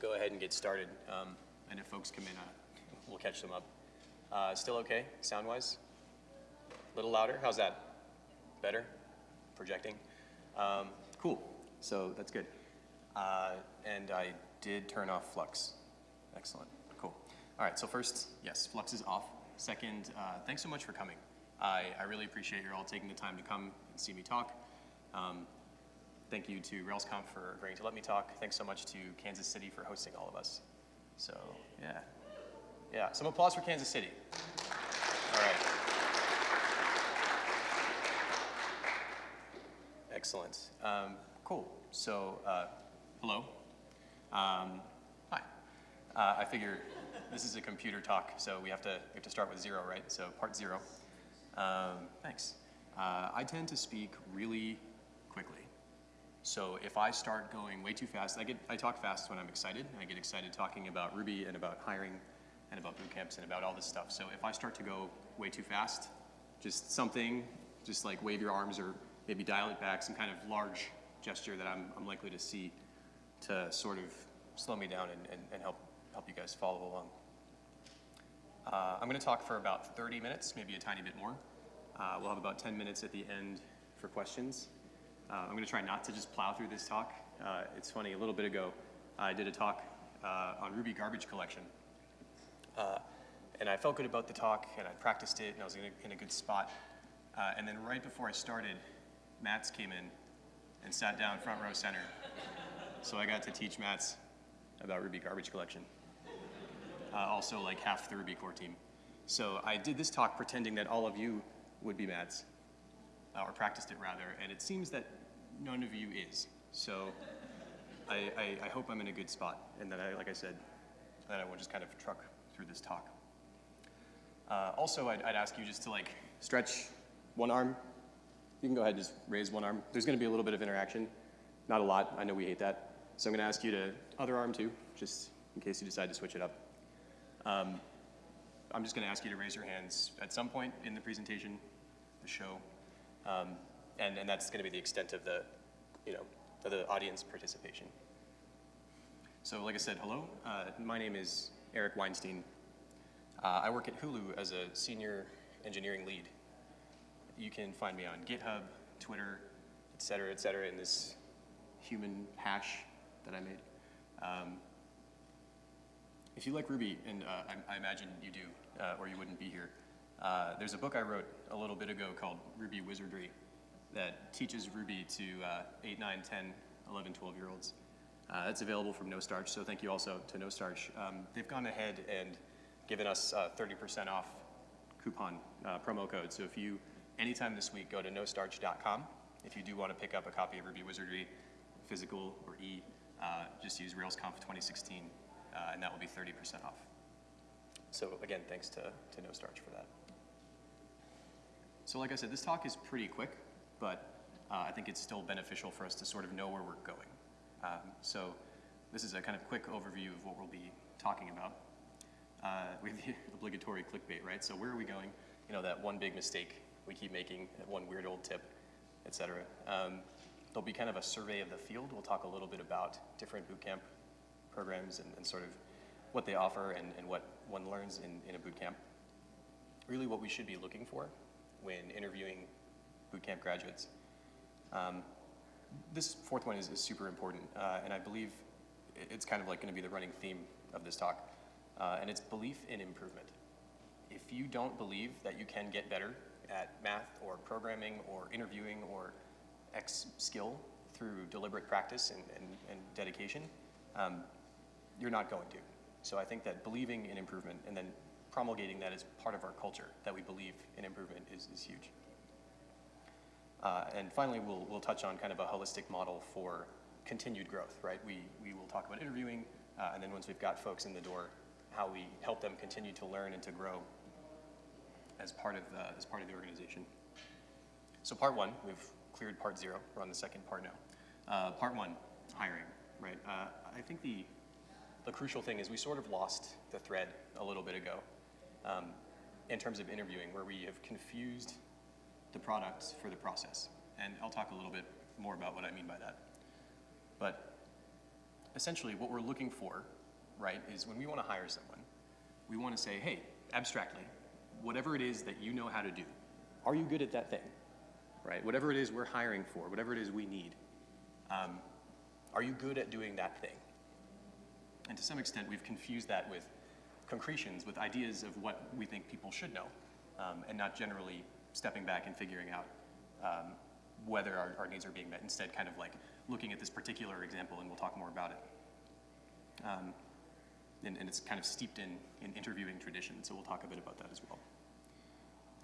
go ahead and get started. Um, and if folks come in, uh, we'll catch them up. Uh, still okay, sound-wise? A little louder? How's that? Better? Projecting? Um, cool. So that's good. Uh, and I did turn off Flux. Excellent. Cool. All right. So first, yes, Flux is off. Second, uh, thanks so much for coming. I, I really appreciate you all taking the time to come and see me talk. Um, thank you to RailsConf for agreeing to let me talk. Thanks so much to Kansas City for hosting all of us. So yeah, yeah. Some applause for Kansas City. All right. Excellent. Um, cool. So uh, hello. Um, hi. Uh, I figure this is a computer talk, so we have to we have to start with zero, right? So part zero. Um, thanks. Uh, I tend to speak really. So if I start going way too fast, I get I talk fast when I'm excited. I get excited talking about Ruby and about hiring and about boot camps and about all this stuff. So if I start to go way too fast, just something, just like wave your arms or maybe dial it back, some kind of large gesture that I'm, I'm likely to see to sort of slow me down and, and, and help, help you guys follow along. Uh, I'm going to talk for about 30 minutes, maybe a tiny bit more. Uh, we'll have about 10 minutes at the end for questions. Uh, I'm going to try not to just plow through this talk. Uh, it's funny, a little bit ago, I did a talk uh, on Ruby garbage collection. Uh, and I felt good about the talk, and I practiced it, and I was in a, in a good spot. and then right before I started, Mats came in and sat down front row center. So I got to teach Mats about Ruby garbage collection. Uh, also like half the Ruby core team. So I did this talk pretending that all of you would be Mats, uh, or practiced it rather, and it seems that none of you is. So I, I, I, hope I'm in a good spot, and that I, like I said, that I won't just kind of truck through this talk. Uh, also, I'd, I'd ask you just to like stretch one arm you can go ahead and just raise one arm. There's going to be a little bit of interaction. Not a lot. I know we hate that. So I'm going to ask you to other arm too, just in case you decide to switch it up. Um, I'm just going to ask you to raise your hands at some point in the presentation, the show, um, and, and that's going to be the extent of the, you know, of the audience participation. So like I said, hello. Uh, my name is Eric Weinstein. Uh, I work at Hulu as a senior engineering lead you can find me on GitHub, Twitter, et cetera, et cetera, in this human hash that I made. Um, if you like Ruby, and uh, I, I, imagine you do, uh, or you wouldn't be here, uh, there's a book I wrote a little bit ago called Ruby Wizardry that teaches Ruby to uh, 8, 9, 10, 11, 12 year olds. Uh, that's available from No Starch, so thank you also to No Starch. Um, they've gone ahead and given us 30% uh, off coupon promo code. So if you anytime this week, go to nostarch.com. If you do want to pick up a copy of Ruby Wizardry, physical or e, uh, just use RailsConf 2016, uh, and that will be 30% off. So again, thanks to, to NoStarch for that. So like I said, this talk is pretty quick, but uh, I think it's still beneficial for us to sort of know where we're going. Um, so this is a kind of quick overview of what we'll be talking about. Uh, we have the obligatory clickbait, right? So where are we going? You know, that one big mistake we keep making that one weird old tip, et cetera. Um, there'll be kind of a survey of the field. We'll talk a little bit about different bootcamp programs and, and, sort of what they offer and, and what one learns in, in a bootcamp. Really what we should be looking for when interviewing bootcamp graduates. Um, this fourth one is, is super important, uh, and I believe it's kind of like going to be the running theme of this talk, uh, and it's belief in improvement. If you don't believe that you can get better at math or programming or interviewing or X skill through deliberate practice and, and, and dedication, um, you're not going to. So I think that believing in improvement and then promulgating that as part of our culture, that we believe in improvement is, is huge. Uh, and finally, we'll, we'll touch on kind of a holistic model for continued growth, right? We, we will talk about interviewing, uh, and then once we've got folks in the door, how we help them continue to learn and to grow as part of the, as part of the organization. So part one, we've cleared part zero. We're on the second part now. Uh, part one, hiring, right? Uh, I think the, the crucial thing is we sort of lost the thread a little bit ago um, in terms of interviewing where we have confused the products for the process. And I'll talk a little bit more about what I mean by that. But essentially what we're looking for, right, is when we want to hire someone, we want to say, hey, abstractly, whatever it is that you know how to do, are you good at that thing? Right? Whatever it is we're hiring for, whatever it is we need, um, are you good at doing that thing? And to some extent, we've confused that with concretions, with ideas of what we think people should know, um, and not generally stepping back and figuring out um, whether our, our, needs are being met. Instead, kind of like looking at this particular example, and we'll talk more about it. Um, and, and, it's kind of steeped in, in interviewing tradition, so we'll talk a bit about that as well.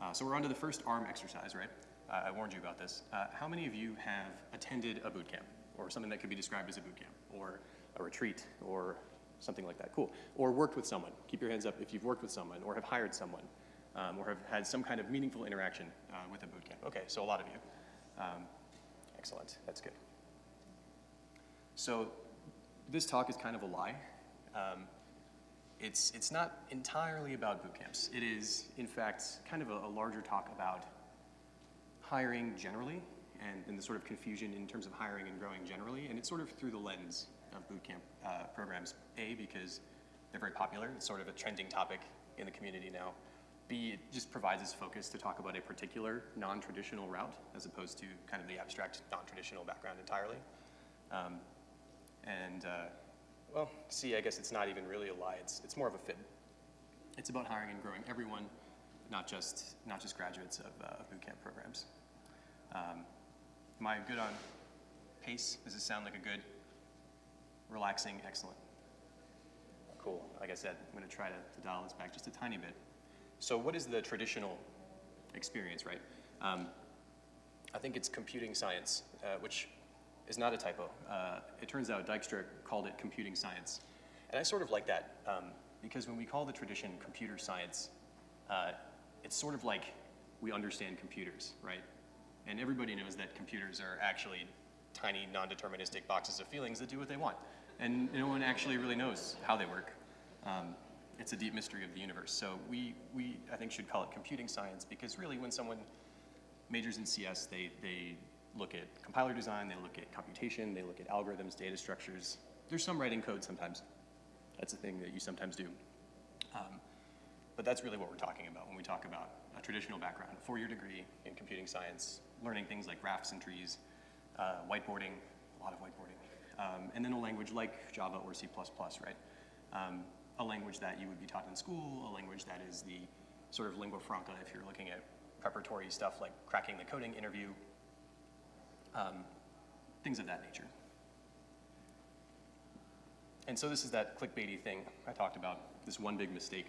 Uh, so we're on to the first ARM exercise, right? Uh, I warned you about this. Uh, how many of you have attended a boot camp, or something that could be described as a boot camp, or a retreat, or something like that? Cool. Or worked with someone. Keep your hands up if you've worked with someone, or have hired someone, um, or have had some kind of meaningful interaction uh, with a boot camp. Okay, so a lot of you. Um, excellent, that's good. So this talk is kind of a lie. Um, it's, it's not entirely about boot camps. It is, in fact, kind of a, a larger talk about hiring generally and, and, the sort of confusion in terms of hiring and growing generally. And it's sort of through the lens of boot camp uh, programs. A, because they're very popular. It's sort of a trending topic in the community now. B, it just provides us focus to talk about a particular non-traditional route as opposed to kind of the abstract non-traditional background entirely. Um, and uh, well, C, I guess it's not even really a lie. It's, it's more of a fib. It's about hiring and growing everyone, not just, not just graduates of uh, boot camp programs. Um, am I good on pace? Does this sound like a good, relaxing, excellent? Cool. Like I said, I'm going to try to, to dial this back just a tiny bit. So what is the traditional experience, right? Um, I think it's computing science, uh, which is not a typo. Uh, it turns out Dijkstra called it computing science. And I sort of like that um, because when we call the tradition computer science, uh, it's sort of like we understand computers, right? And everybody knows that computers are actually tiny non-deterministic boxes of feelings that do what they want. And no one actually really knows how they work. Um, it's a deep mystery of the universe. So we, we, I think, should call it computing science because really when someone majors in CS, they, they look at compiler design, they look at computation, they look at algorithms, data structures. There's some writing code sometimes. That's a thing that you sometimes do. Um, but that's really what we're talking about when we talk about a traditional background, a four-year degree in computing science, learning things like graphs and trees, uh, whiteboarding, a lot of whiteboarding, um, and then a language like Java or C++, right? Um, a language that you would be taught in school, a language that is the sort of lingua franca if you're looking at preparatory stuff like cracking the coding interview, um, things of that nature. And so this is that clickbaity thing I talked about, this one big mistake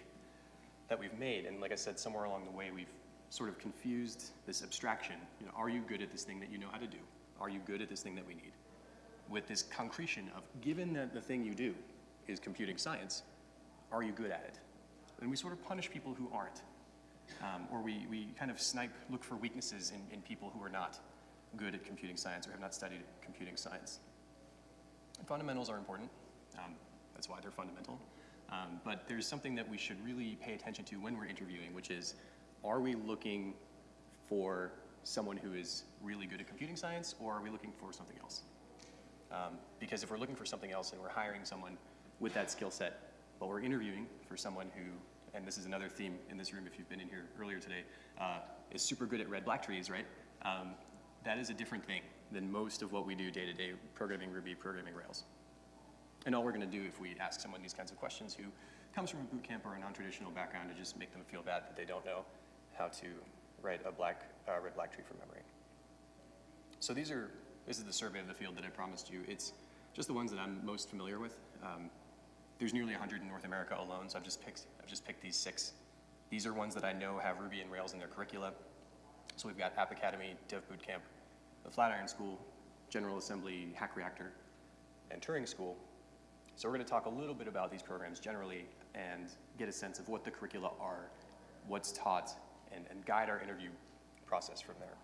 that we've made. And like I said, somewhere along the way, we've sort of confused this abstraction. You know, are you good at this thing that you know how to do? Are you good at this thing that we need? With this concretion of, given that the thing you do is computing science, are you good at it? And we sort of punish people who aren't. Um, or we, we kind of snipe, look for weaknesses in, in people who are not good at computing science or have not studied computing science. And fundamentals are important. Um, that's why they're fundamental. Um, but there's something that we should really pay attention to when we're interviewing, which is, are we looking for someone who is really good at computing science, or are we looking for something else? Um, because if we're looking for something else and we're hiring someone with that skill set, but we're interviewing for someone who, and this is another theme in this room if you've been in here earlier today, uh, is super good at red black trees, right? Um, that is a different thing than most of what we do day to day programming Ruby, programming Rails. And all we're going to do if we ask someone these kinds of questions who comes from a boot camp or a non-traditional background to just make them feel bad that they don't know how to write a black, uh, red black tree from memory. So these are, this is the survey of the field that I promised you. It's just the ones that I'm most familiar with. Um, there's nearly 100 in North America alone, so I've just picked, I've just picked these six. These are ones that I know have Ruby and Rails in their curricula. So we've got App Academy, Dev Bootcamp, the Flatiron School, General Assembly, Hack Reactor, and Turing School. So we're going to talk a little bit about these programs generally and get a sense of what the curricula are, what's taught, and, and guide our interview process from there.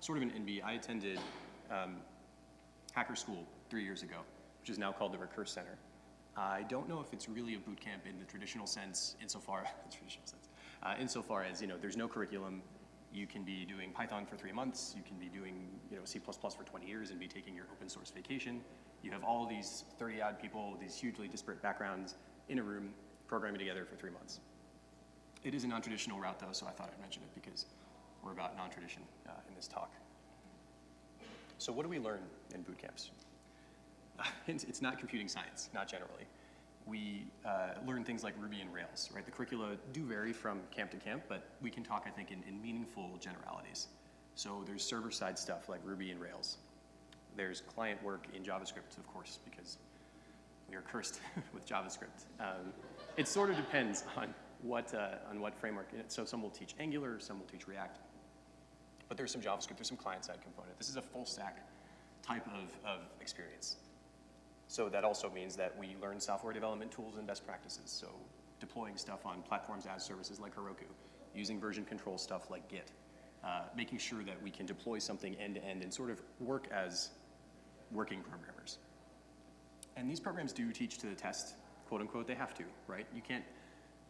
Sort of an NB, I attended um, Hacker School three years ago, which is now called the Recurse Center. I don't know if it's really a boot camp in the traditional sense, insofar, traditional sense, uh, insofar as, you know, there's no curriculum, you can be doing Python for three months. You can be doing you know, C++ for 20 years and be taking your open source vacation. You have all these 30 odd people these hugely disparate backgrounds in a room programming together for three months. It is a non-traditional route though, so I thought I'd mention it because we're about non-tradition uh, in this talk. So what do we learn in boot camps? It's it's not computing science, not generally. We uh, learn things like Ruby and Rails, right? The curricula do vary from camp to camp, but we can talk, I think, in, in meaningful generalities. So there's server-side stuff like Ruby and Rails. There's client work in JavaScript, of course, because we are cursed with JavaScript. Um, it sort of depends on what, uh, on what framework. So some will teach Angular, some will teach React. But there's some JavaScript, there's some client-side component. This is a full stack type of, of experience. So that also means that we learn software development tools and best practices. So deploying stuff on platforms as services like Heroku, using version control stuff like Git, uh, making sure that we can deploy something end to end and sort of work as working programmers. And these programs do teach to the test, quote unquote, they have to, right? You can't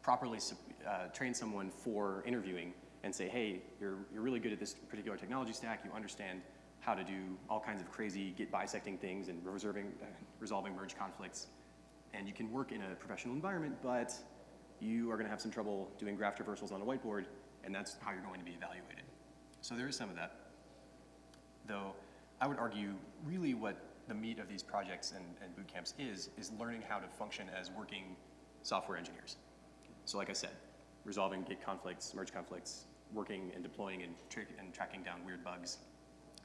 properly uh, train someone for interviewing and say, hey, you're, you're really good at this particular technology stack, you understand how to do all kinds of crazy Git bisecting things and reserving, uh, resolving merge conflicts. And you can work in a professional environment, but you are gonna have some trouble doing graph traversals on a whiteboard, and that's how you're going to be evaluated. So there is some of that. Though I would argue really what the meat of these projects and, and boot camps is, is learning how to function as working software engineers. So like I said, resolving Git conflicts, merge conflicts, working and deploying and, tra and tracking down weird bugs,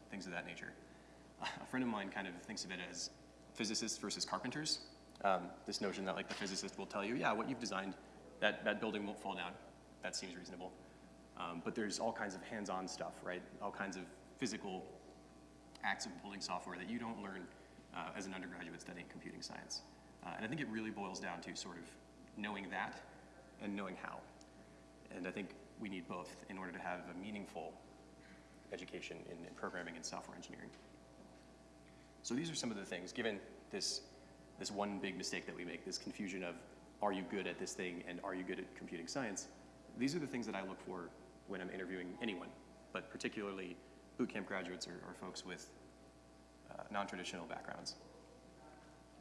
things of that nature. A friend of mine kind of thinks of it as physicists versus carpenters. Um, this notion that like the physicist will tell you, yeah, what you've designed, that, that building won't fall down. That seems reasonable. Um, but there's all kinds of hands-on stuff, right? All kinds of physical acts of building software that you don't learn uh, as an undergraduate studying computing science. Uh, and I think it really boils down to sort of knowing that and knowing how. And I think we need both in order to have a meaningful education in, in programming and software engineering. So these are some of the things, given this, this one big mistake that we make, this confusion of are you good at this thing and are you good at computing science, these are the things that I look for when I'm interviewing anyone, but particularly bootcamp graduates or, or folks with uh, non-traditional backgrounds.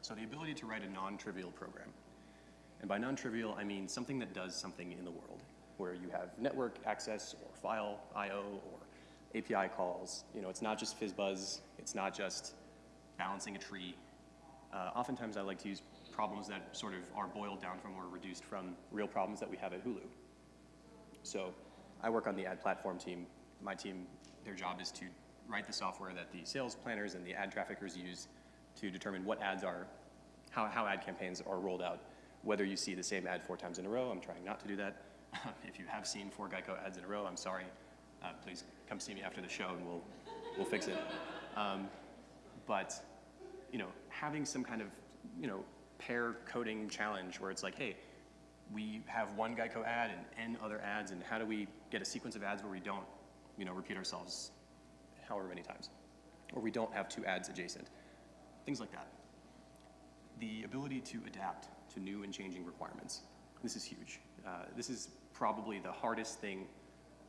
So the ability to write a non-trivial program. And by non-trivial, I mean something that does something in the world, where you have network access or file I.O. or API calls. You know, it's not just FizzBuzz, it's not just balancing a tree. Uh, oftentimes I like to use problems that sort of are boiled down from or reduced from real problems that we have at Hulu. So I work on the ad platform team. My team, their job is to write the software that the sales planners and the ad traffickers use to determine what ads are, how, how ad campaigns are rolled out, whether you see the same ad four times in a row. I'm trying not to do that. if you have seen four Geico ads in a row, I'm sorry. Uh, please come see me after the show and we'll, we'll fix it. Um, but, you know, having some kind of, you know, pair coding challenge where it's like, hey, we have one Geico ad and N other ads, and how do we get a sequence of ads where we don't, you know, repeat ourselves however many times, or we don't have two ads adjacent, things like that. The ability to adapt to new and changing requirements. This is huge. Uh, this is probably the hardest thing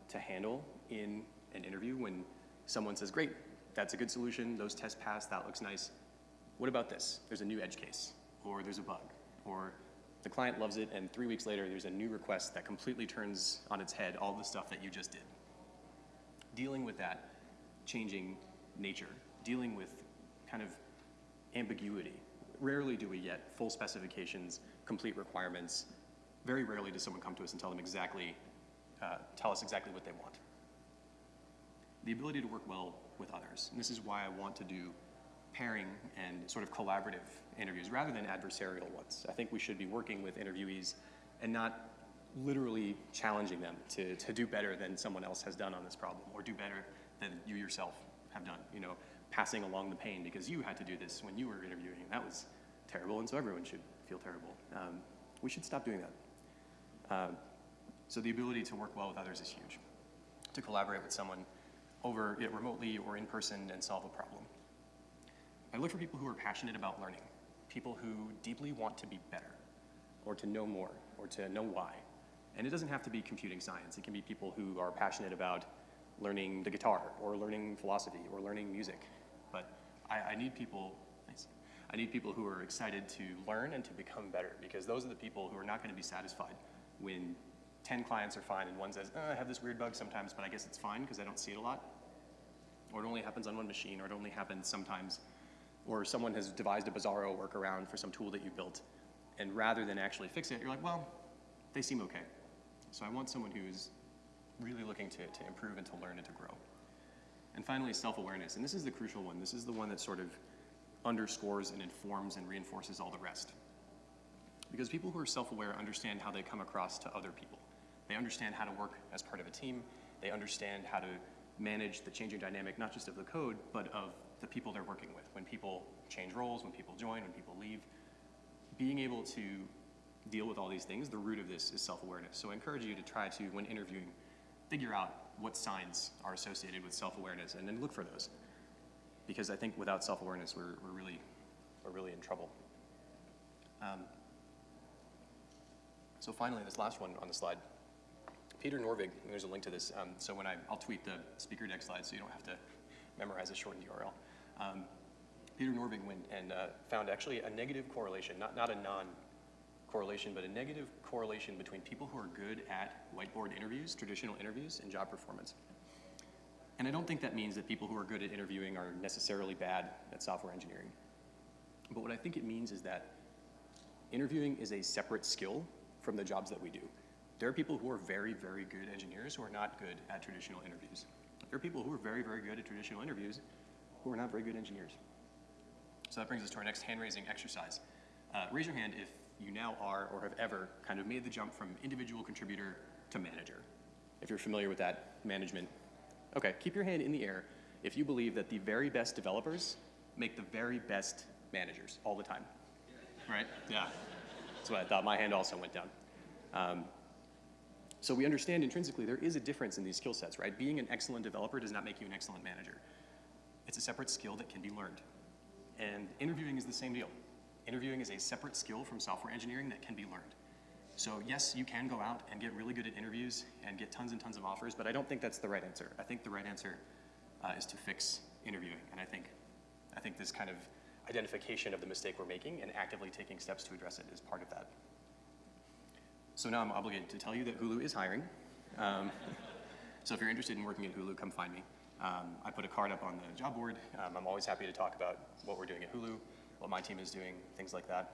to handle in an interview when someone says, great, that's a good solution, those tests pass, that looks nice. What about this? There's a new edge case, or there's a bug, or the client loves it, and three weeks later, there's a new request that completely turns on its head all the stuff that you just did. Dealing with that changing nature, dealing with kind of ambiguity. Rarely do we get full specifications, complete requirements. Very rarely does someone come to us and tell them exactly, uh, tell us exactly what they want. The ability to work well with others. And this is why I want to do pairing and sort of collaborative interviews rather than adversarial ones. I think we should be working with interviewees and not literally challenging them to, to do better than someone else has done on this problem or do better than you yourself have done, you know, passing along the pain because you had to do this when you were interviewing and that was terrible and so everyone should feel terrible. Um, we should stop doing that. Um, so the ability to work well with others is huge. To collaborate with someone over it remotely or in person and solve a problem. I look for people who are passionate about learning, people who deeply want to be better, or to know more, or to know why. And it doesn't have to be computing science. It can be people who are passionate about learning the guitar, or learning philosophy, or learning music. But I, I need people. I need people who are excited to learn and to become better because those are the people who are not going to be satisfied when 10 clients are fine and one says, oh, I have this weird bug sometimes, but I guess it's fine because I don't see it a lot. Or it only happens on one machine, or it only happens sometimes. Or someone has devised a bizarro workaround for some tool that you built. And rather than actually fixing it, you're like, well, they seem okay. So I want someone who's really looking to, to improve and to learn and to grow. And finally, self-awareness. And this is the crucial one. This is the one that sort of underscores and informs and reinforces all the rest. Because people who are self-aware understand how they come across to other people. They understand how to work as part of a team. They understand how to manage the changing dynamic, not just of the code, but of the people they're working with. When people change roles, when people join, when people leave, being able to deal with all these things, the root of this is self-awareness. So I encourage you to try to, when interviewing, figure out what signs are associated with self-awareness and then look for those. Because I think without self-awareness, we're, we're, really, we're really in trouble. Um, so finally, this last one on the slide, Peter Norvig, there's a link to this. Um, so when I, I'll tweet the speaker deck slide so you don't have to memorize a shortened URL. Um, Peter Norvig went and uh, found actually a negative correlation, not, not a non-correlation, but a negative correlation between people who are good at whiteboard interviews, traditional interviews, and job performance. And I don't think that means that people who are good at interviewing are necessarily bad at software engineering. But what I think it means is that interviewing is a separate skill from the jobs that we do. There are people who are very, very good engineers who are not good at traditional interviews. There are people who are very, very good at traditional interviews who are not very good engineers. So that brings us to our next hand-raising exercise. Uh, raise your hand if you now are or have ever kind of made the jump from individual contributor to manager. If you're familiar with that management. Okay, keep your hand in the air if you believe that the very best developers make the very best managers all the time. Right? Yeah. That's what I thought. My hand also went down. Um, so we understand intrinsically there is a difference in these skill sets, right? Being an excellent developer does not make you an excellent manager. It's a separate skill that can be learned. And interviewing is the same deal. Interviewing is a separate skill from software engineering that can be learned. So yes, you can go out and get really good at interviews and get tons and tons of offers, but I don't think that's the right answer. I think the right answer uh, is to fix interviewing. And I think, I think this kind of identification of the mistake we're making and actively taking steps to address it is part of that. So now I'm obligated to tell you that Hulu is hiring. Um, so if you're interested in working at Hulu, come find me. Um, I put a card up on the job board. Um, I'm always happy to talk about what we're doing at Hulu, what my team is doing, things like that.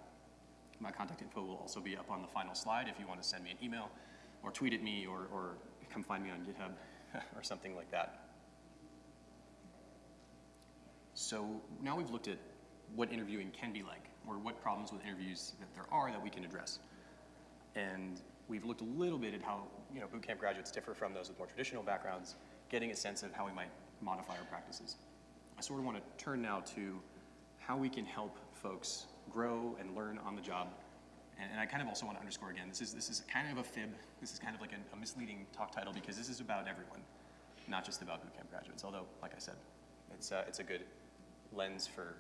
My contact info will also be up on the final slide if you want to send me an email or tweet at me or, or come find me on GitHub or something like that. So now we've looked at what interviewing can be like or what problems with interviews that there are that we can address. And we've looked a little bit at how you know, bootcamp graduates differ from those with more traditional backgrounds, getting a sense of how we might modify our practices. I sort of want to turn now to how we can help folks grow and learn on the job. And, and I kind of also want to underscore again, this is, this is kind of a fib. This is kind of like a, a misleading talk title because this is about everyone, not just about bootcamp graduates. Although, like I said, it's, uh, it's a good lens for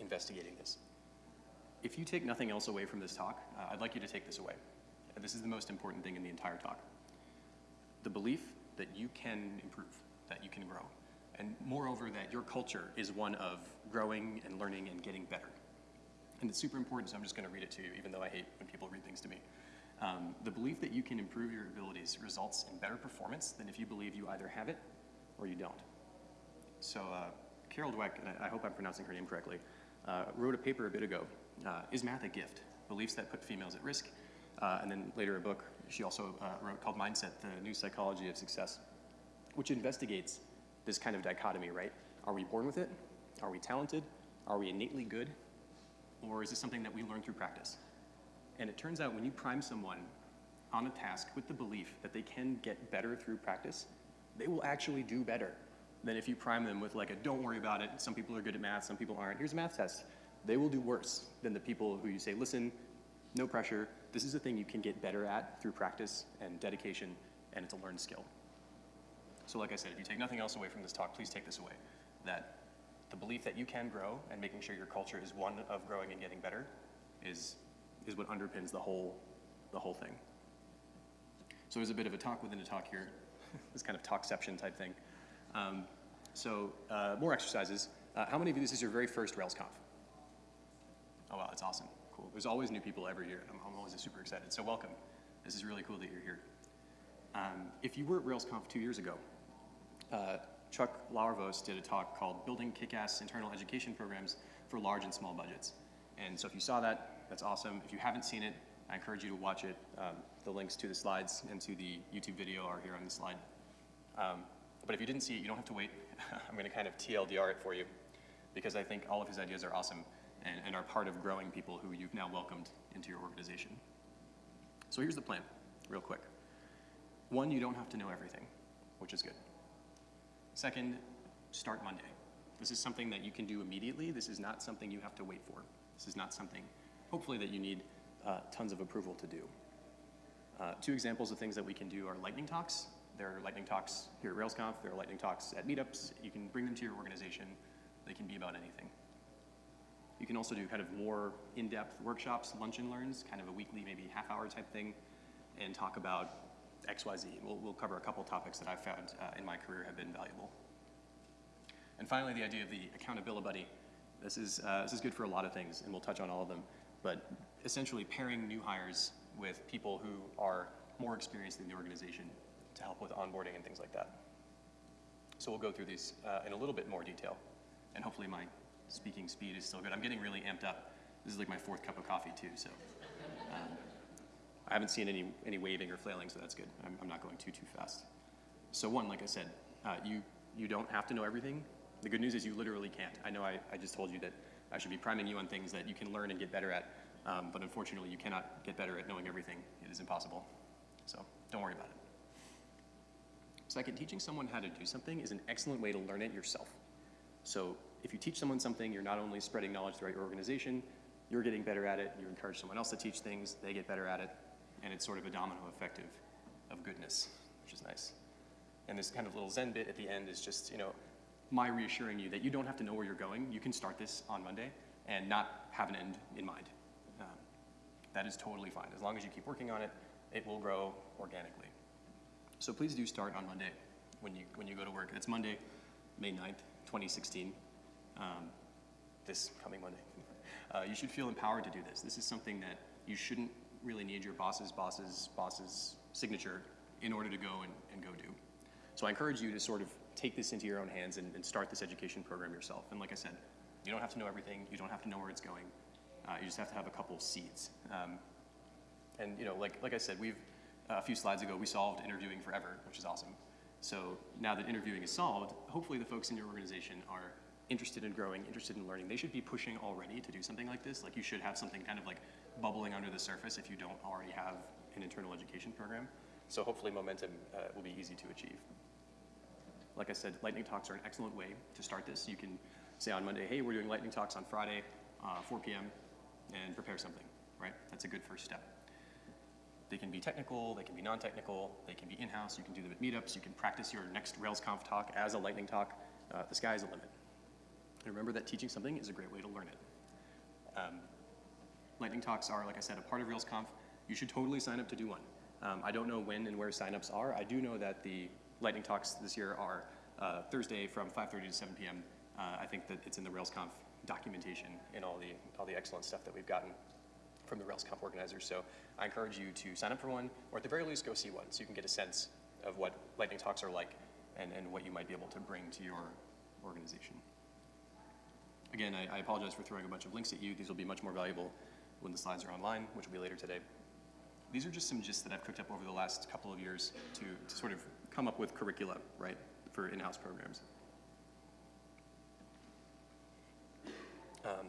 investigating this. If you take nothing else away from this talk, uh, I'd like you to take this away. This is the most important thing in the entire talk. The belief that you can improve, that you can grow, and moreover, that your culture is one of growing and learning and getting better. And it's super important, so I'm just going to read it to you, even though I hate when people read things to me. Um, the belief that you can improve your abilities results in better performance than if you believe you either have it or you don't. So uh, Carol Dweck, and I, I hope I'm pronouncing her name correctly, uh, wrote a paper a bit ago uh, Is Math a Gift? Beliefs that put females at risk. Uh, and then later a book she also uh, wrote called Mindset, The New Psychology of Success, which investigates this kind of dichotomy, right? Are we born with it? Are we talented? Are we innately good? Or is this something that we learn through practice? And it turns out when you prime someone on a task with the belief that they can get better through practice, they will actually do better than if you prime them with like a don't worry about it, some people are good at math, some people aren't. Here's a math test they will do worse than the people who you say, listen, no pressure, this is a thing you can get better at through practice and dedication, and it's a learned skill. So like I said, if you take nothing else away from this talk, please take this away, that the belief that you can grow and making sure your culture is one of growing and getting better is, is what underpins the whole, the whole thing. So there's a bit of a talk within a talk here, this kind of talkception type thing. Um, so uh, more exercises. Uh, how many of you, this is your very first RailsConf? Oh, wow, that's awesome. Cool. There's always new people every year, I'm, I'm always super excited. So welcome. This is really cool that you're here. Um, if you were at RailsConf two years ago, uh, Chuck Lauervos did a talk called Building Kick-Ass Internal Education Programs for Large and Small Budgets. And so if you saw that, that's awesome. If you haven't seen it, I encourage you to watch it. Um, the links to the slides and to the YouTube video are here on the slide. Um, but if you didn't see it, you don't have to wait. I'm going to kind of TLDR it for you because I think all of his ideas are awesome and, and are part of growing people who you've now welcomed into your organization. So here's the plan, real quick. One, you don't have to know everything, which is good. Second, start Monday. This is something that you can do immediately. This is not something you have to wait for. This is not something, hopefully, that you need uh, tons of approval to do. Uh, two examples of things that we can do are lightning talks. There are lightning talks here at RailsConf. There are lightning talks at meetups. You can bring them to your organization. They can be about anything. You can also do kind of more in-depth workshops, lunch and learns, kind of a weekly, maybe half-hour type thing, and talk about XYZ. We'll, we'll cover a couple topics that I've found uh, in my career have been valuable. And finally, the idea of the accountability buddy. This is, uh, this is good for a lot of things, and we'll touch on all of them. But essentially pairing new hires with people who are more experienced in the organization to help with onboarding and things like that. So we'll go through these uh, in a little bit more detail, and hopefully my speaking speed is still good. I'm getting really amped up. This is like my fourth cup of coffee too, so um, I haven't seen any, any waving or flailing, so that's good. I'm, I'm not going too, too fast. So one, like I said, uh, you, you don't have to know everything. The good news is you literally can't. I know I, I just told you that I should be priming you on things that you can learn and get better at, um, but unfortunately you cannot get better at knowing everything. It is impossible. So don't worry about it. Second, teaching someone how to do something is an excellent way to learn it yourself. So if you teach someone something, you're not only spreading knowledge throughout your organization, you're getting better at it, you encourage someone else to teach things, they get better at it, and it's sort of a domino effect of, of goodness, which is nice. And this kind of little Zen bit at the end is just, you know, my reassuring you that you don't have to know where you're going. You can start this on Monday and not have an end in mind. Um, that is totally fine. As long as you keep working on it, it will grow organically. So please do start on Monday when you, when you go to work. It's Monday, May 9th, 2016, um, this coming Monday. Uh, you should feel empowered to do this. This is something that you shouldn't really need your boss's boss's boss's signature in order to go and, and go do. So I encourage you to sort of take this into your own hands and, and, start this education program yourself. And like I said, you don't have to know everything. You don't have to know where it's going. Uh, you just have to have a couple seeds. Um, and you know, like, like I said, we've, a few slides ago, we solved interviewing forever, which is awesome. So now that interviewing is solved, hopefully the folks in your organization are interested in growing, interested in learning. They should be pushing already to do something like this. Like you should have something kind of like bubbling under the surface if you don't already have an internal education program. So hopefully momentum uh, will be easy to achieve. Like I said, lightning talks are an excellent way to start this. You can say on Monday, hey, we're doing lightning talks on Friday, uh, 4 p.m., and prepare something, right? That's a good first step. They can be technical, they can be non-technical, they can be in-house, you can do them at meetups, you can practice your next RailsConf talk as a lightning talk. Uh, the sky is the limit. And remember that teaching something is a great way to learn it. Um, lightning talks are, like I said, a part of RailsConf. You should totally sign up to do one. Um, I don't know when and where signups are. I do know that the lightning talks this year are uh, Thursday from 5.30 to 7 p.m. Uh, I think that it's in the RailsConf documentation and all the, all the excellent stuff that we've gotten from the RailsConf organizers. So I encourage you to sign up for one, or at the very least go see one, so you can get a sense of what lightning talks are like and, and what you might be able to bring to your organization. Again, I, I apologize for throwing a bunch of links at you. These will be much more valuable when the slides are online, which will be later today. These are just some gist that I've cooked up over the last couple of years to, to sort of come up with curricula, right, for in-house programs. Um,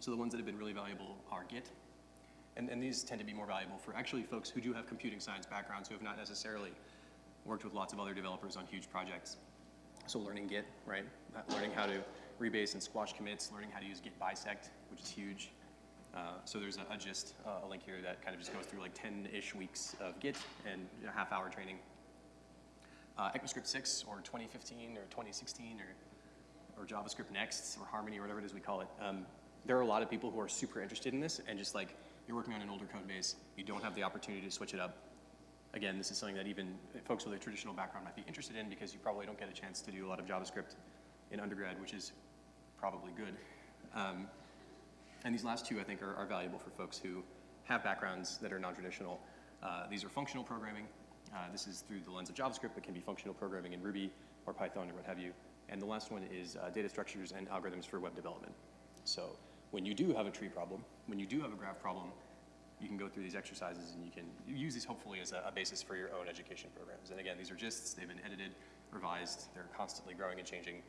so the ones that have been really valuable are Git, and, and these tend to be more valuable for actually folks who do have computing science backgrounds who have not necessarily worked with lots of other developers on huge projects. So learning Git, right? Learning how to rebase and squash commits, learning how to use git bisect, which is huge. Uh, so there's a, a gist, uh, a link here that kind of just goes through like 10-ish weeks of Git and a half hour training. Uh, ECMAScript 6 or 2015 or 2016 or, or JavaScript Next or Harmony or whatever it is we call it. Um, there are a lot of people who are super interested in this and just like you're working on an older code base, you don't have the opportunity to switch it up. Again, this is something that even folks with a traditional background might be interested in because you probably don't get a chance to do a lot of JavaScript in undergrad, which is probably good. Um, And these last two, I think, are, are valuable for folks who have backgrounds that are non-traditional. Uh, these are functional programming. Uh, this is through the lens of JavaScript, but can be functional programming in Ruby or Python or what have you. And the last one is uh, data structures and algorithms for web development. So when you do have a tree problem, when you do have a graph problem, you can go through these exercises and you can use these hopefully as a, a basis for your own education programs. And again, these are gists, they've been edited, revised, they're constantly growing and changing.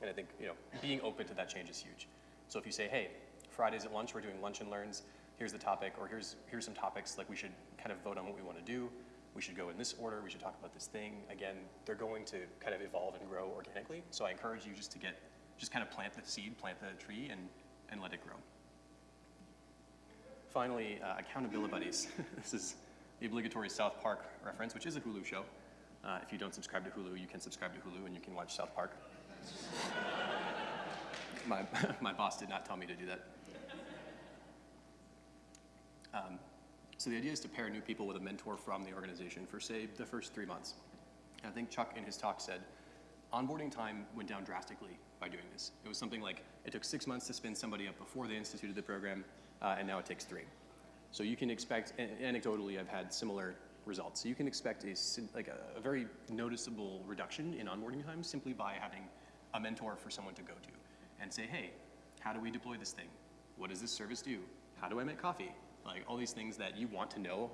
And I think, you know, being open to that change is huge. So if you say, hey, Fridays at lunch, we're doing lunch and learns, here's the topic, or here's, here's some topics, like we should kind of vote on what we want to do, we should go in this order, we should talk about this thing. Again, they're going to kind of evolve and grow organically. So I encourage you just to get, just kind of plant the seed, plant the tree, and, and let it grow. Finally, uh, accountability buddies. this is the obligatory South Park reference, which is a Hulu show. Uh, if you don't subscribe to Hulu, you can subscribe to Hulu and you can watch South Park. My, my boss did not tell me to do that. Um, so the idea is to pair new people with a mentor from the organization for, say, the first three months. And I think Chuck in his talk said, onboarding time went down drastically by doing this. It was something like, it took six months to spin somebody up before they instituted the program, uh, and now it takes three. So you can expect, anecdotally, I've had similar results. So you can expect a, like a, a very noticeable reduction in onboarding time simply by having a mentor for someone to go to and say, hey, how do we deploy this thing? What does this service do? How do I make coffee? Like all these things that you want to know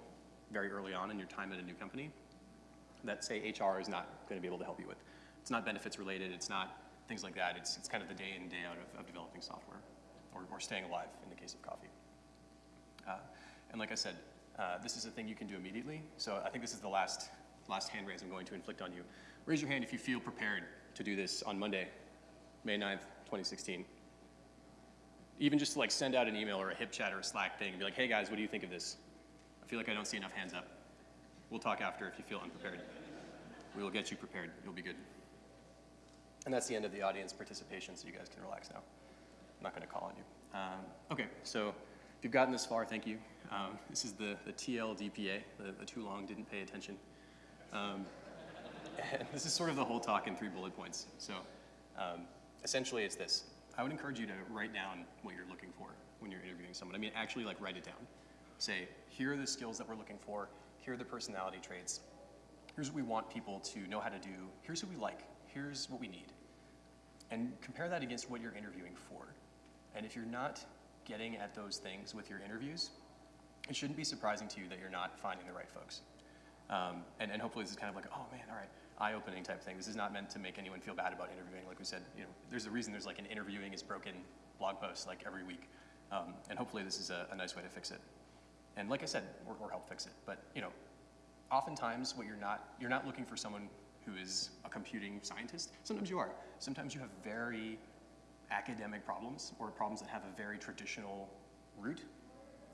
very early on in your time at a new company that say HR is not going to be able to help you with. It's not benefits related, it's not things like that. It's, it's kind of the day in day out of, of developing software or, or staying alive in the case of coffee. Uh, and like I said, uh, this is a thing you can do immediately. So I think this is the last, last hand raise I'm going to inflict on you. Raise your hand if you feel prepared to do this on Monday, May 9th, 2016 even just to like send out an email or a HipChat or a Slack thing and be like, hey guys, what do you think of this? I feel like I don't see enough hands up. We'll talk after if you feel unprepared. We will get you prepared. You'll be good. And that's the end of the audience participation, so you guys can relax now. I'm not going to call on you. Um, okay, so if you've gotten this far, thank you. Um, this is the, the TLDPA, the, the too long didn't pay attention. Um, and this is sort of the whole talk in three bullet points. So um, essentially it's this. I would encourage you to write down what you're looking for when you're interviewing someone. I mean, actually like write it down. Say, here are the skills that we're looking for. Here are the personality traits. Here's what we want people to know how to do. Here's who we like. Here's what we need. And compare that against what you're interviewing for. And if you're not getting at those things with your interviews, it shouldn't be surprising to you that you're not finding the right folks. Um, and, and hopefully this is kind of like, oh man, all right, eye-opening type thing. This is not meant to make anyone feel bad about interviewing. Like we said, you know, there's a reason there's like an interviewing is broken blog post like every week. Um, and hopefully this is a, a, nice way to fix it. And like I said, or, or help fix it. But you know, oftentimes what you're not, you're not looking for someone who is a computing scientist. Sometimes you are. Sometimes you have very academic problems or problems that have a very traditional root.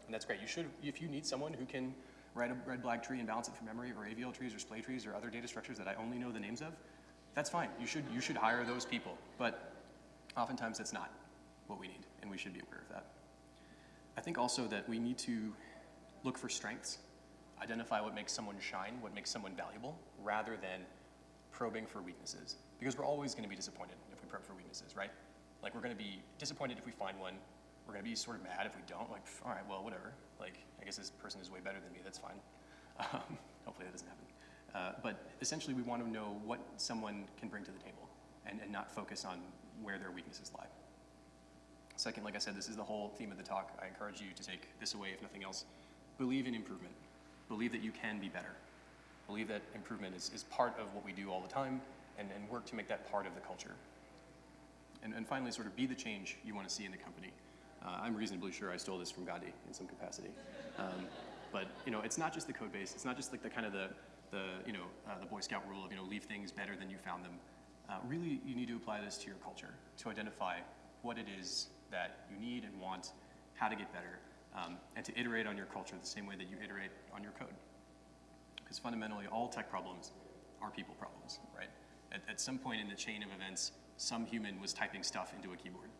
And that's great. You should, if you need someone who can write a red black tree and balance it from memory, or AVL trees or splay trees or other data structures that I only know the names of, that's fine. You should, you should hire those people. But oftentimes that's not what we need, and we should be aware of that. I think also that we need to look for strengths, identify what makes someone shine, what makes someone valuable, rather than probing for weaknesses. Because we're always going to be disappointed if we probe for weaknesses, right? Like we're going to be disappointed if we find one, we're going to be sort of mad if we don't. Like, all right, well, whatever. Like, I guess this person is way better than me. That's fine. Um, hopefully that doesn't happen. Uh, but essentially, we want to know what someone can bring to the table and, and not focus on where their weaknesses lie. Second, like I said, this is the whole theme of the talk. I encourage you to take this away, if nothing else. Believe in improvement. Believe that you can be better. Believe that improvement is, is part of what we do all the time and, and work to make that part of the culture. And, and finally, sort of be the change you want to see in the company. Uh, I'm reasonably sure I stole this from Gandhi in some capacity. Um, but you know, it's not just the code base. It's not just like the kind of the, the you know, uh, the Boy Scout rule of you know, leave things better than you found them. Uh, really, you need to apply this to your culture to identify what it is that you need and want, how to get better, um, and to iterate on your culture the same way that you iterate on your code. Because fundamentally, all tech problems are people problems, right? At, at some point in the chain of events, some human was typing stuff into a keyboard.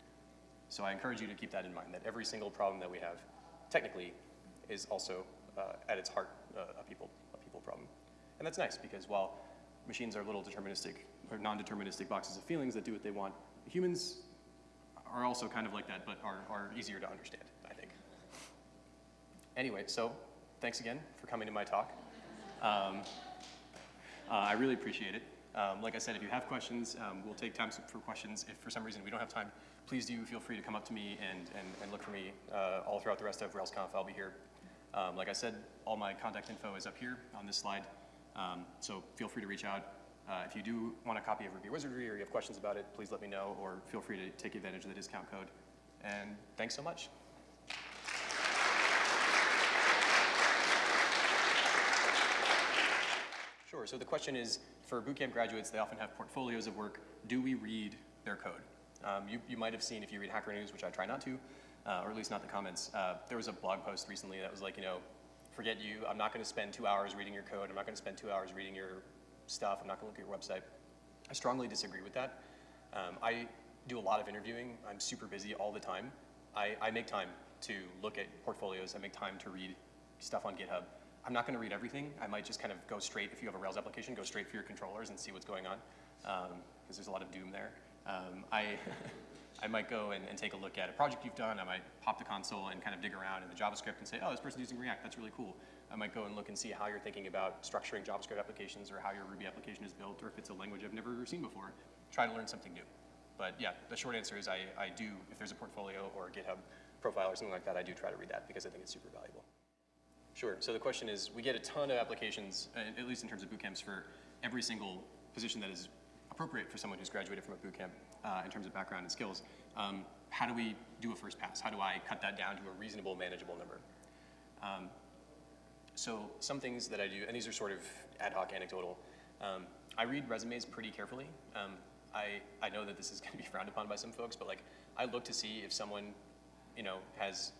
So I encourage you to keep that in mind, that every single problem that we have, technically, is also, uh, at its heart, uh, a, people, a people problem. And that's nice, because while machines are little deterministic, or non-deterministic boxes of feelings that do what they want, humans are also kind of like that, but are, are easier to understand, I think. Anyway, so thanks again for coming to my talk. Um, uh, I really appreciate it. Um, like I said, if you have questions, um, we'll take time for questions. If for some reason we don't have time, please do feel free to come up to me and, and, and look for me uh, all throughout the rest of RailsConf. I'll be here. Um, like I said, all my contact info is up here on this slide, um, so feel free to reach out. Uh, if you do want a copy of Ruby Wizardry or you have questions about it, please let me know or feel free to take advantage of the discount code. And thanks so much. Sure, so the question is, for bootcamp graduates, they often have portfolios of work. Do we read their code? Um, you, you might have seen if you read Hacker News, which I try not to, uh, or at least not the comments, uh, there was a blog post recently that was like, you know, forget you, I'm not gonna spend two hours reading your code, I'm not gonna spend two hours reading your stuff, I'm not gonna look at your website. I strongly disagree with that. Um, I do a lot of interviewing, I'm super busy all the time. I, I make time to look at portfolios, I make time to read stuff on GitHub. I'm not gonna read everything. I might just kind of go straight, if you have a Rails application, go straight for your controllers and see what's going on, because um, there's a lot of doom there. Um, I, I might go and, and, take a look at a project you've done. I might pop the console and kind of dig around in the JavaScript and say, oh, this person's using React. That's really cool. I might go and look and see how you're thinking about structuring JavaScript applications or how your Ruby application is built or if it's a language I've never seen before. Try to learn something new. But yeah, the short answer is I, I do, if there's a portfolio or a GitHub profile or something like that, I do try to read that because I think it's super valuable. Sure. So the question is, we get a ton of applications, uh, at least in terms of bootcamps, for every single position that is appropriate for someone who's graduated from a boot camp uh, in terms of background and skills. Um, how do we do a first pass? How do I cut that down to a reasonable, manageable number? Um, so some things that I do, and these are sort of ad hoc, anecdotal. Um, I read resumes pretty carefully. Um, I, I know that this is going to be frowned upon by some folks, but like I look to see if someone, you know, has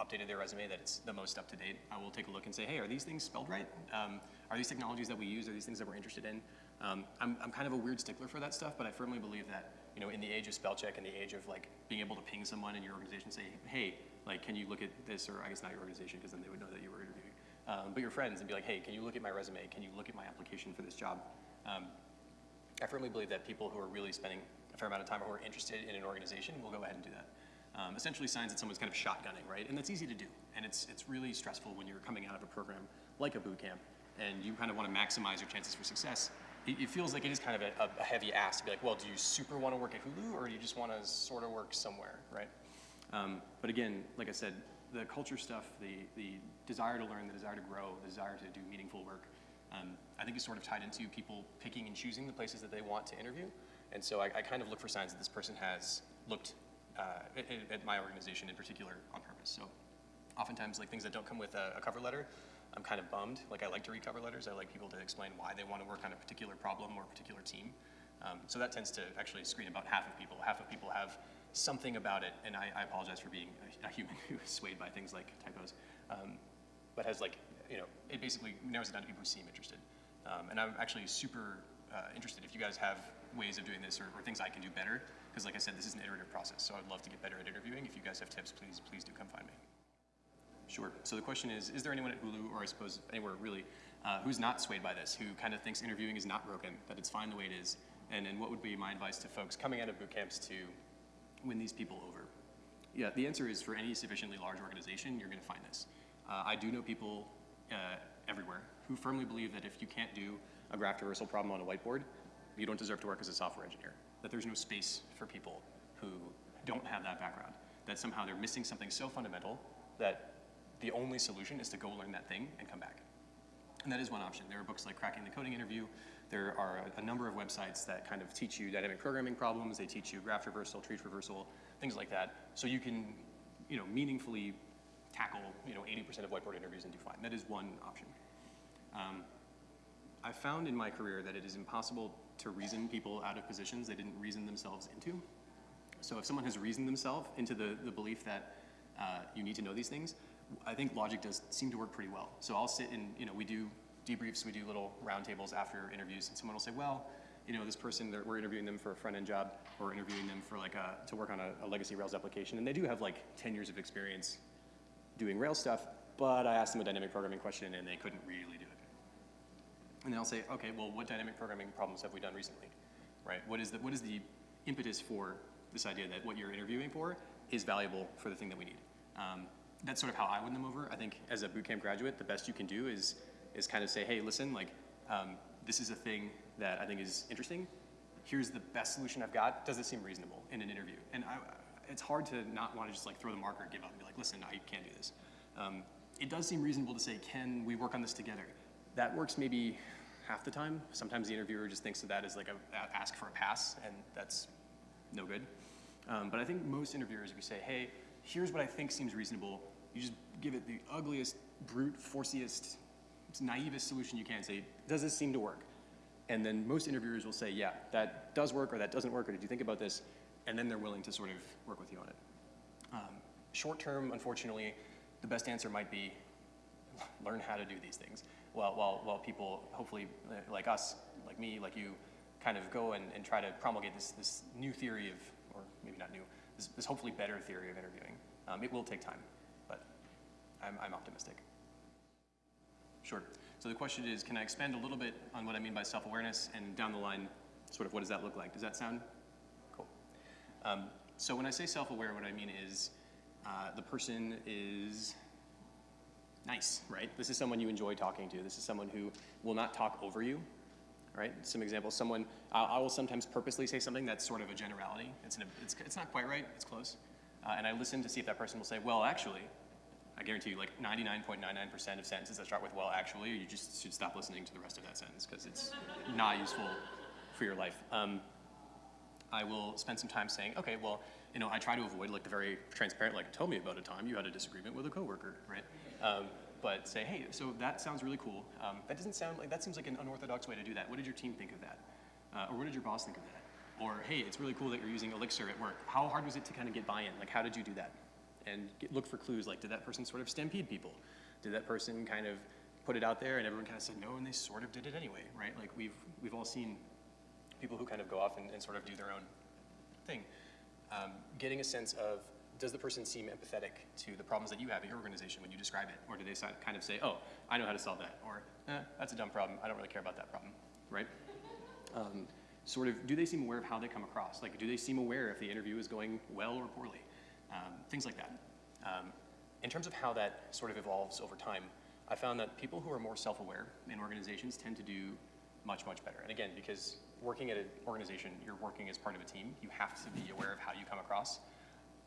updated their resume that it's the most up to date, I will take a look and say, hey, are these things spelled right? Um, are these technologies that we use? Are these things that we're interested in? Um, I'm, I'm kind of a weird stickler for that stuff, but I firmly believe that, you know, in the age of spell check and the age of like being able to ping someone in your organization, say, hey, like, can you look at this, or I guess not your organization, because then they would know that you were interviewing, um, but your friends and be like, hey, can you look at my resume? Can you look at my application for this job? Um, I firmly believe that people who are really spending a fair amount of time or who are interested in an organization will go ahead and do that um, essentially signs that someone's kind of shotgunning, right? And that's easy to do. And it's, it's really stressful when you're coming out of a program like a boot camp and you kind of want to maximize your chances for success. It, it feels like it is kind of a, a, heavy ask to be like, well, do you super want to work at Hulu or do you just want to sort of work somewhere, right? Um, but again, like I said, the culture stuff, the, the desire to learn, the desire to grow, the desire to do meaningful work, um, I think is sort of tied into people picking and choosing the places that they want to interview. And so I, I kind of look for signs that this person has looked uh, at, my organization in particular on purpose. So oftentimes like things that don't come with a, a, cover letter, I'm kind of bummed. Like I like to read cover letters. I like people to explain why they want to work on a particular problem or a particular team. Um, so that tends to actually screen about half of people. Half of people have something about it, and I, I apologize for being a, a, human who is swayed by things like typos, um, but has like, you know, it basically narrows it down to people who seem interested. Um, and I'm actually super uh, interested if you guys have ways of doing this or, or things I can do better because like I said, this is an iterative process, so I'd love to get better at interviewing. If you guys have tips, please, please do come find me. Sure, so the question is, is there anyone at Hulu, or I suppose anywhere really, uh, who's not swayed by this, who kind of thinks interviewing is not broken, that it's fine the way it is, and, and what would be my advice to folks coming out of boot camps to win these people over? Yeah, the answer is for any sufficiently large organization, you're gonna find this. Uh, I do know people uh, everywhere who firmly believe that if you can't do a graph traversal problem on a whiteboard, you don't deserve to work as a software engineer that there's no space for people who don't have that background, that somehow they're missing something so fundamental that the only solution is to go learn that thing and come back. And that is one option. There are books like Cracking the Coding Interview. There are a, a number of websites that kind of teach you dynamic programming problems. They teach you graph traversal, tree traversal, things like that. So you can, you know, meaningfully tackle, you know, 80% of whiteboard interviews and do fine. That is one option. Um, I've found in my career that it is impossible to reason people out of positions they didn't reason themselves into. So if someone has reasoned themselves into the, the belief that uh, you need to know these things, I think logic does seem to work pretty well. So I'll sit and, you know, we do debriefs, we do little roundtables after interviews, and someone will say, well, you know, this person, we're interviewing them for a front-end job, or interviewing them for like a, to work on a, a legacy Rails application, and they do have like 10 years of experience doing Rails stuff, but I asked them a dynamic programming question and they couldn't really do it. And then I'll say, okay, well, what dynamic programming problems have we done recently, right? What is the, what is the impetus for this idea that what you're interviewing for is valuable for the thing that we need. Um, that's sort of how I win them over. I think as a bootcamp graduate, the best you can do is is kind of say, hey, listen, like um, this is a thing that I think is interesting. Here's the best solution I've got. Does this seem reasonable in an interview? And I, it's hard to not want to just like throw the marker and give up and be like, listen, I can't do this. Um, it does seem reasonable to say, can we work on this together? That works maybe half the time. Sometimes the interviewer just thinks of that as like a, a ask for a pass, and that's no good. Um, but I think most interviewers, if you say, hey, here's what I think seems reasonable, you just give it the ugliest, brute, forciest, naivest solution you can. Say, does this seem to work? And then most interviewers will say, yeah, that does work or that doesn't work, or did you think about this? And then they're willing to sort of work with you on it. Um, short term, unfortunately, the best answer might be learn how to do these things. While, while, while people, hopefully, uh, like us, like me, like you, kind of go and, and try to promulgate this, this new theory of, or maybe not new, this, this hopefully better theory of interviewing. Um, it will take time, but I'm, I'm optimistic. Sure. So the question is, can I expand a little bit on what I mean by self-awareness and down the line, sort of what does that look like? Does that sound cool? Um, so when I say self-aware, what I mean is uh, the person is nice, right? This is someone you enjoy talking to. This is someone who will not talk over you, right? Some examples, someone, uh, I will sometimes purposely say something that's sort of a generality. It's, an, it's, it's not quite right, it's close. Uh, and I listen to see if that person will say, well, actually, I guarantee you like 99.99% of sentences that start with well, actually, you just should stop listening to the rest of that sentence because it's not useful for your life. Um, I will spend some time saying, okay, well, you know, I try to avoid like the very transparent, like, tell me about a time you had a disagreement with a coworker, right? Um, but say, hey, so that sounds really cool. Um, that doesn't sound like, that seems like an unorthodox way to do that. What did your team think of that? Uh, or what did your boss think of that? Or, hey, it's really cool that you're using Elixir at work. How hard was it to kind of get buy-in? Like, how did you do that? And get, look for clues, like, did that person sort of stampede people? Did that person kind of put it out there and everyone kind of said no and they sort of did it anyway, right? Like, we've, we've all seen people who kind of go off and, and sort of do their own thing. Um, getting a sense of does the person seem empathetic to the problems that you have at your organization when you describe it? Or do they kind of say, oh, I know how to solve that? Or, eh, that's a dumb problem. I don't really care about that problem, right? Um, sort of, do they seem aware of how they come across? Like, do they seem aware if the interview is going well or poorly? Um, things like that. Um, in terms of how that sort of evolves over time, I found that people who are more self-aware in organizations tend to do much, much better. And again, because working at an organization, you're working as part of a team, you have to be aware of how you come across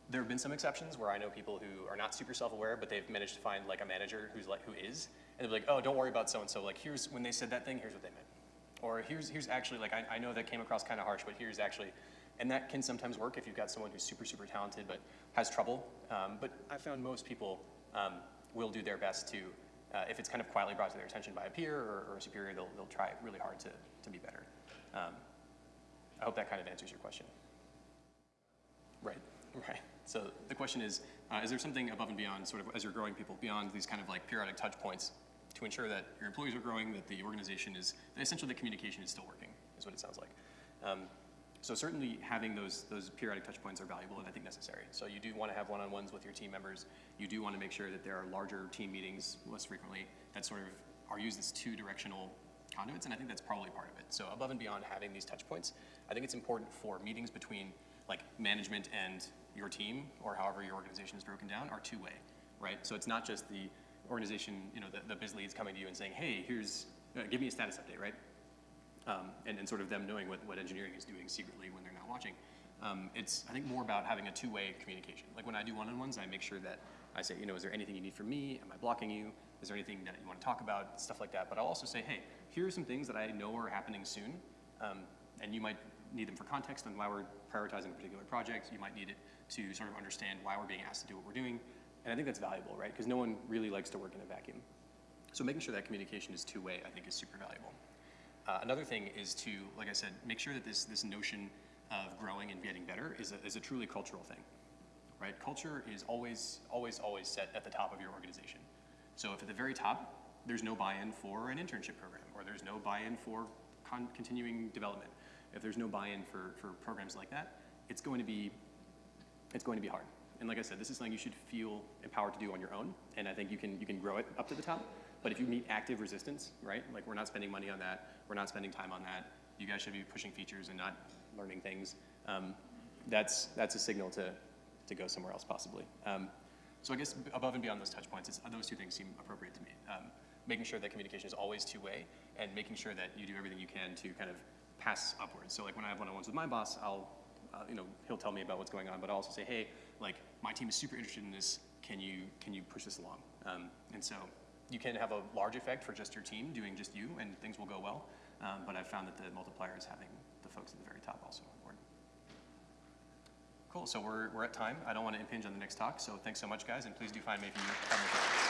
there have been some exceptions where I know people who are not super self-aware, but they've managed to find like a manager who's like who is, and they're like, oh, don't worry about so and so. Like here's when they said that thing, here's what they meant, or here's here's actually like I, I know that came across kind of harsh, but here's actually, and that can sometimes work if you've got someone who's super super talented but has trouble. Um, but I found most people um, will do their best to, uh, if it's kind of quietly brought to their attention by a peer or, or a superior, they'll they'll try really hard to to be better. Um, I hope that kind of answers your question. Right, right. So the question is, uh, is there something above and beyond, sort of as you're growing people, beyond these kind of like periodic touch points to ensure that your employees are growing, that the organization is, that essentially the communication is still working, is what it sounds like. Um, so certainly having those, those periodic touch points are valuable and I think necessary. So you do want to have one-on-ones with your team members. You do want to make sure that there are larger team meetings less frequently that sort of are used as two-directional conduits, and I think that's probably part of it. So above and beyond having these touch points, I think it's important for meetings between like management and your team or however your organization is broken down are two-way, right? So it's not just the organization, you know, the, the biz leads coming to you and saying, hey, here's, uh, give me a status update, right? Um, and, and sort of them knowing what, what engineering is doing secretly when they're not watching. Um, it's, I think, more about having a two-way communication. Like when I do one-on-ones, I make sure that I say, you know, is there anything you need from me? Am I blocking you? Is there anything that you want to talk about? Stuff like that. But I'll also say, hey, here are some things that I know are happening soon. Um, and you might need them for context on why we're prioritizing a particular project. You might need it to sort of understand why we're being asked to do what we're doing. And I think that's valuable, right? Because no one really likes to work in a vacuum. So making sure that communication is two-way, I think, is super valuable. Uh, another thing is to, like I said, make sure that this, this notion of growing and getting better is a, is a truly cultural thing, right? Culture is always, always, always set at the top of your organization. So if at the very top, there's no buy-in for an internship program, or there's no buy-in for continuing development, if there's no buy-in for, for programs like that, it's going to be it's going to be hard. And like I said, this is something you should feel empowered to do on your own, and I think you can, you can grow it up to the top. But if you meet active resistance, right, like we're not spending money on that, we're not spending time on that, you guys should be pushing features and not learning things, um, that's, that's a signal to, to go somewhere else possibly. Um, so I guess above and beyond those touch points, those two things seem appropriate to me. Um, making sure that communication is always two-way and making sure that you do everything you can to kind of pass upwards. So like when I have one-on-ones with my boss, I'll, uh, you know, he'll tell me about what's going on, but I'll also say, hey, like my team is super interested in this. Can you, can you push this along? Um, and so you can have a large effect for just your team doing just you and things will go well. Um, but I've found that the multiplier is having the folks at the very top also on board. Cool, so we're, we're at time. I don't want to impinge on the next talk, so thanks so much, guys, and please do find me if you have any questions.